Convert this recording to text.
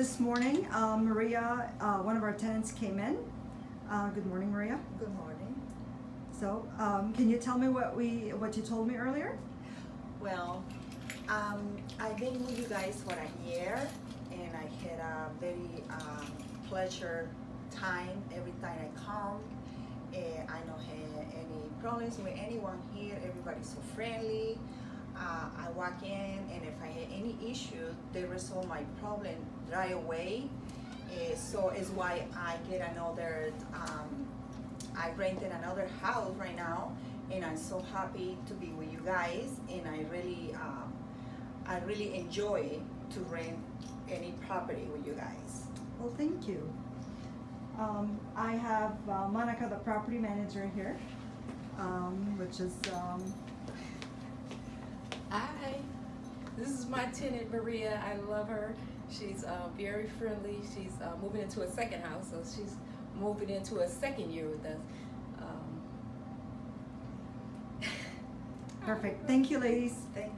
this morning, uh, Maria, uh, one of our tenants came in. Uh, good morning, Maria. Good morning. So, um, can you tell me what we, what you told me earlier? Well, um, I've been with you guys for a year and I had a very um, pleasure time every time I come. I don't have any problems with anyone here. Everybody's so friendly. Uh, I walk in and if I had any issue, they resolve my problem right away. Eh, so it's why I get another, um, I rented another house right now and I'm so happy to be with you guys and I really, um, I really enjoy to rent any property with you guys. Well, thank you. Um, I have uh, Monica, the property manager here, um, which is, um, Hi, this is my tenant Maria. I love her. She's uh, very friendly. She's uh, moving into a second house, so she's moving into a second year with us. Um, perfect. Thank you, ladies. Thank